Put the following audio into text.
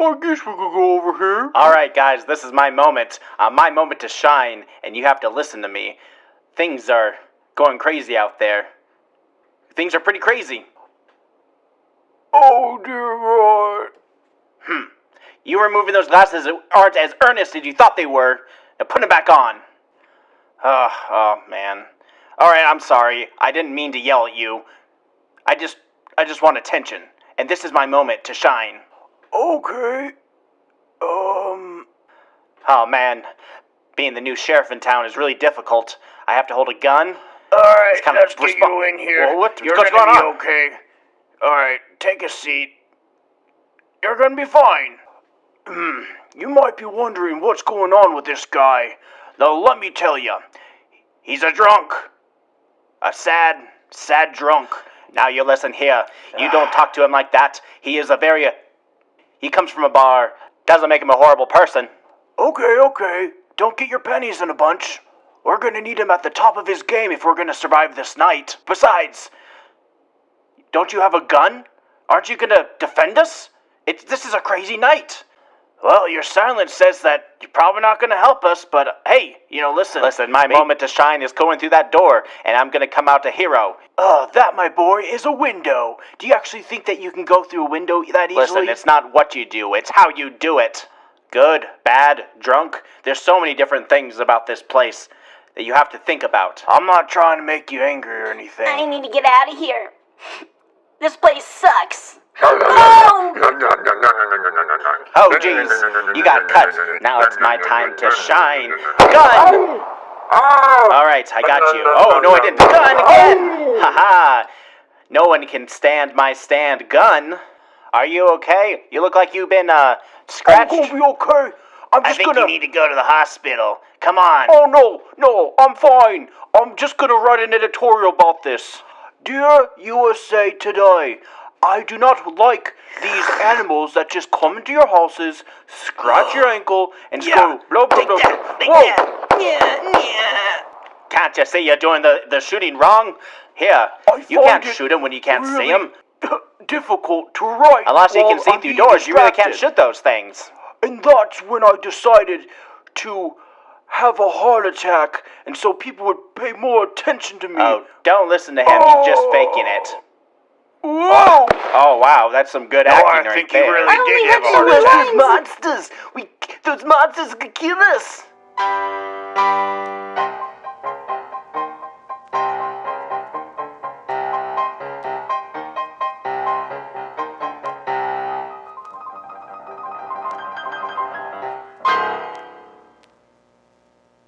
I guess we could go over here. All right, guys, this is my moment. Uh, my moment to shine, and you have to listen to me. Things are going crazy out there. Things are pretty crazy. Oh dear God. You removing those glasses aren't as earnest as you thought they were. Now put them back on. Oh, oh man. All right, I'm sorry. I didn't mean to yell at you. I just, I just want attention, and this is my moment to shine. Okay. Um. Oh man, being the new sheriff in town is really difficult. I have to hold a gun. All right, It's kinda let's get you in here. Well, what- You're what's gonna going be on? okay. All right, take a seat. You're gonna be fine. Hmm. You might be wondering what's going on with this guy. Now, let me tell you. He's a drunk. A sad, sad drunk. Now you listen here. You don't talk to him like that. He is a very. He comes from a bar. Doesn't make him a horrible person. Okay, okay. Don't get your pennies in a bunch. We're gonna need him at the top of his game if we're gonna survive this night. Besides, don't you have a gun? Aren't you gonna defend us? It's this is a crazy night. Well, your silence says that you're probably not gonna help us, but uh, hey, you know, listen. Listen, my May- moment to shine is going through that door, and I'm gonna come out a hero. Uh, that, my boy, is a window. Do you actually think that you can go through a window that easily? Listen, it's not what you do, it's how you do it. Good, bad, drunk. There's so many different things about this place that you have to think about. I'm not trying to make you angry or anything. I need to get out of here. This place sucks. Oh! Oh, jeez, you got cut. Now it's my time to shine. Gun! All right, I got you. Oh, no, I didn't. Gun again! Haha. No one can stand my stand gun. Are you okay? You look like you've been, uh, scratched. I'm gonna be okay. I'm I just think gonna. you need to go to the hospital. Come on. Oh no, no, I'm fine. I'm just gonna write an editorial about this. Dear USA Today, I do not like these animals that just come into your houses, scratch your ankle, and Yeah. go blah blah Take blah. Whoa. Yeah, yeah. Can't you see you're doing the, the shooting wrong? Here, I you can't shoot him when you can't see really him. difficult to write. Unless you can see I'm through doors, you really can't shoot those things. And that's when I decided to have a heart attack, and so people would pay more attention to me. Oh, don't listen to him. He's just faking it. Whoa! Oh, wow, that's some good acting I right think you there. really I only did have have a two heart lines. attack. monsters! We, those monsters could kill us!